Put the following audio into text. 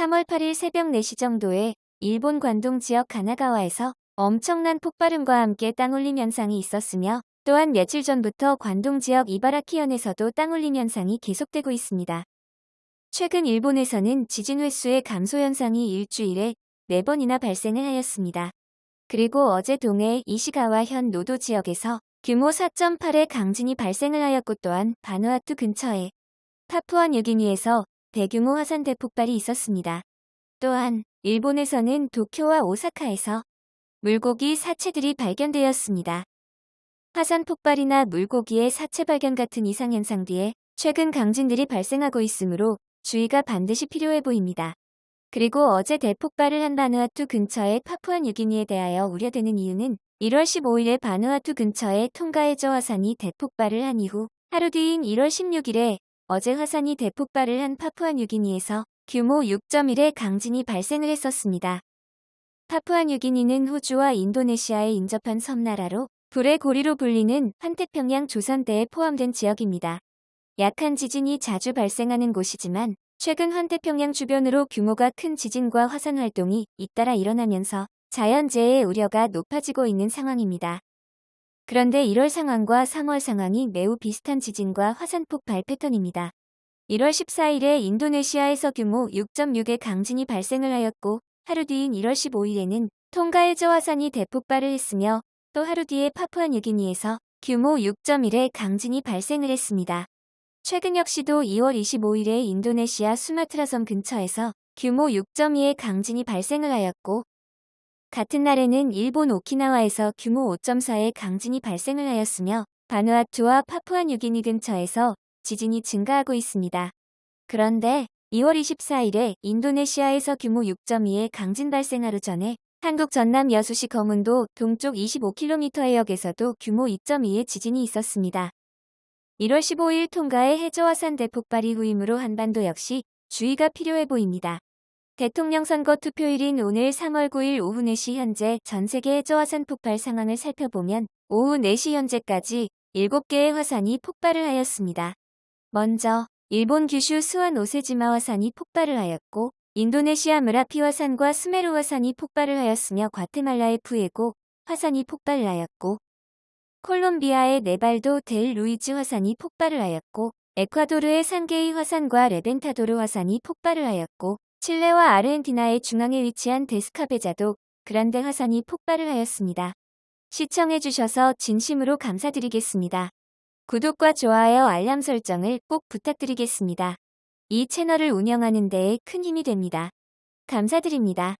3월 8일 새벽 4시 정도에 일본 관동 지역 가나가와에서 엄청난 폭발음과 함께 땅울림 현상이 있었으며 또한 며칠 전부터 관동 지역 이바라키현에서도 땅울림 현상이 계속되고 있습니다. 최근 일본에서는 지진 횟수의 감소 현상이 일주일에 4번이나 발생을 하였습니다. 그리고 어제 동해 이시가와 현 노도 지역에서 규모 4.8의 강진이 발생을 하였고 또한 바누아투 근처에 파푸아 뉴기니에서 대규모 화산 대 폭발이 있었습니다. 또한 일본에서는 도쿄와 오사카에서 물고기 사체들이 발견되었습니다. 화산 폭발이나 물고기의 사체 발견 같은 이상현상 뒤에 최근 강진들이 발생하고 있으므로 주의가 반드시 필요해 보입니다. 그리고 어제 대폭발을 한 바누아투 근처의 파푸아 뉴기니에 대하여 우려되는 이유는 1월 15일에 바누아투 근처의 통가해저 화산이 대폭발을 한 이후 하루 뒤인 1월 16일에 어제 화산이 대폭발을 한 파푸아 뉴기니에서 규모 6.1의 강진이 발생을 했었습니다. 파푸아 뉴기니는 호주와 인도네시아에 인접한 섬나라로 불의 고리로 불리는 환태평양 조선대에 포함된 지역입니다. 약한 지진이 자주 발생하는 곳이지만 최근 환태평양 주변으로 규모가 큰 지진과 화산 활동이 잇따라 일어나면서 자연재해의 우려가 높아지고 있는 상황입니다. 그런데 1월 상황과 3월 상황이 매우 비슷한 지진과 화산 폭발 패턴입니다. 1월 14일에 인도네시아에서 규모 6.6의 강진이 발생을 하였고 하루 뒤인 1월 15일에는 통가해저 화산이 대폭발을 했으며 또 하루 뒤에 파푸아 뉴기니에서 규모 6.1의 강진이 발생을 했습니다. 최근 역시도 2월 25일에 인도네시아 수마트라 섬 근처에서 규모 6.2의 강진이 발생을 하였고 같은 날에는 일본 오키나와에서 규모 5.4의 강진이 발생을 하였으며 바누아투와 파푸아 뉴기니 근처에서 지진이 증가하고 있습니다. 그런데 2월 24일에 인도네시아에서 규모 6.2의 강진 발생 하루 전에 한국 전남 여수시 거문도 동쪽 25km 해역에서도 규모 2.2의 지진이 있었습니다. 1월 15일 통가의 해저화산 대폭발 이후이므로 한반도 역시 주의가 필요해 보입니다. 대통령 선거 투표일인 오늘 3월 9일 오후 4시 현재 전 세계 해저 화산 폭발 상황을 살펴보면 오후 4시 현재까지 7개의 화산이 폭발을 하였습니다. 먼저 일본 규슈 스와노세지마 화산이 폭발을 하였고 인도네시아 므라피 화산과 스메루 화산이 폭발을 하였으며 과테말라의 푸에고 화산이 폭발을 하였고 콜롬비아의 네바도 델 루이스 화산이 폭발을 하였고 에콰도르의 산게이 화산과 레벤타도르 화산이 폭발을 하였고 칠레와 아르헨티나의 중앙에 위치한 데스카베자도 그란데 화산이 폭발을 하였습니다. 시청해주셔서 진심으로 감사드리겠습니다. 구독과 좋아요 알람 설정을 꼭 부탁드리겠습니다. 이 채널을 운영하는 데에 큰 힘이 됩니다. 감사드립니다.